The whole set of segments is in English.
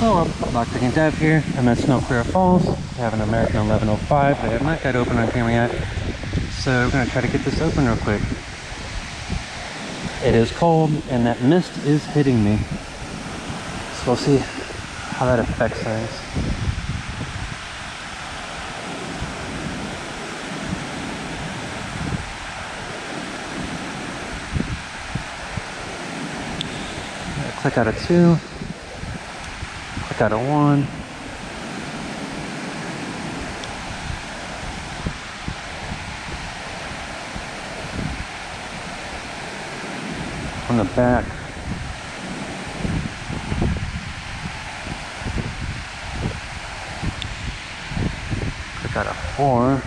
Hello, Dr. King Dev here. I'm at Snow Clear Falls. I have an American 1105 that I have not got open on camera yet. So we're going to try to get this open real quick. It is cold and that mist is hitting me. So we'll see how that affects things. Click out of two got a one. On the back. I got a four.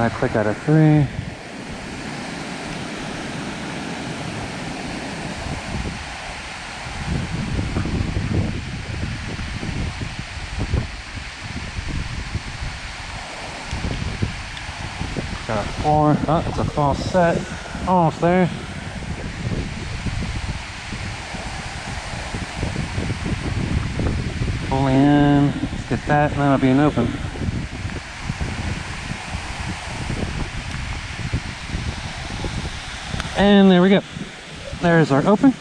I click out of three. Got a four. Oh, it's a false set. Almost there. Fully in. Let's get that, and that'll be an open. And there we go. There's our open.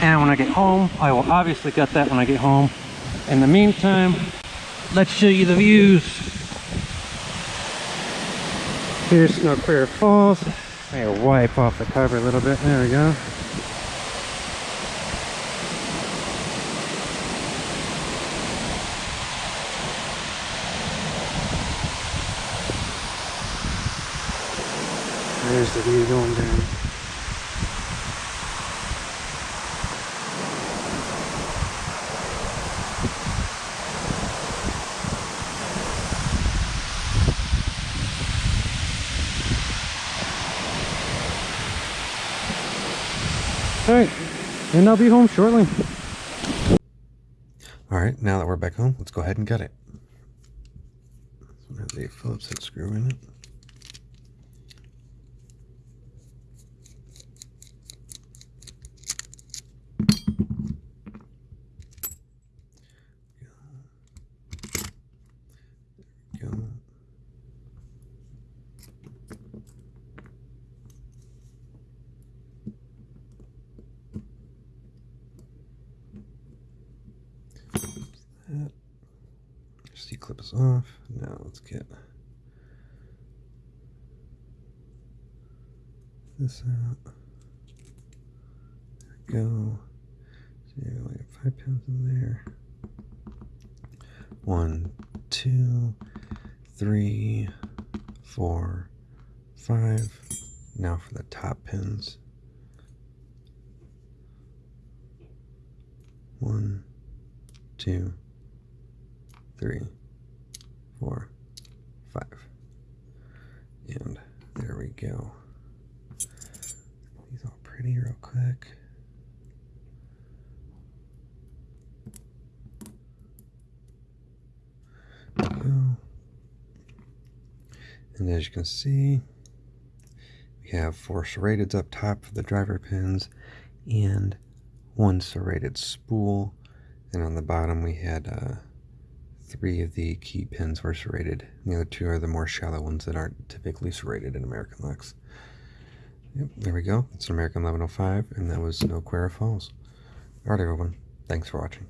And when I get home, I will obviously get that when I get home. In the meantime, let's show you the views. Here's Snow Clear Falls. I wipe off the cover a little bit. There we go. There's the view going down. Alright, and I'll be home shortly. Alright, now that we're back home, let's go ahead and gut it. Has a Phillips head screw in it. That. C clip is off. Now let's get this out. There we go. So you have five pins in there. One, two, three, four, five. Now for the top pins. One, two, three, four, five. And there we go. These all pretty real quick. And as you can see, we have four serrated up top for the driver pins and one serrated spool. And on the bottom we had uh, three of the key pins were serrated. The other two are the more shallow ones that aren't typically serrated in American Locks. Yep, there we go. It's an American 1105, and that was Snow Queer Falls. Alright everyone, thanks for watching.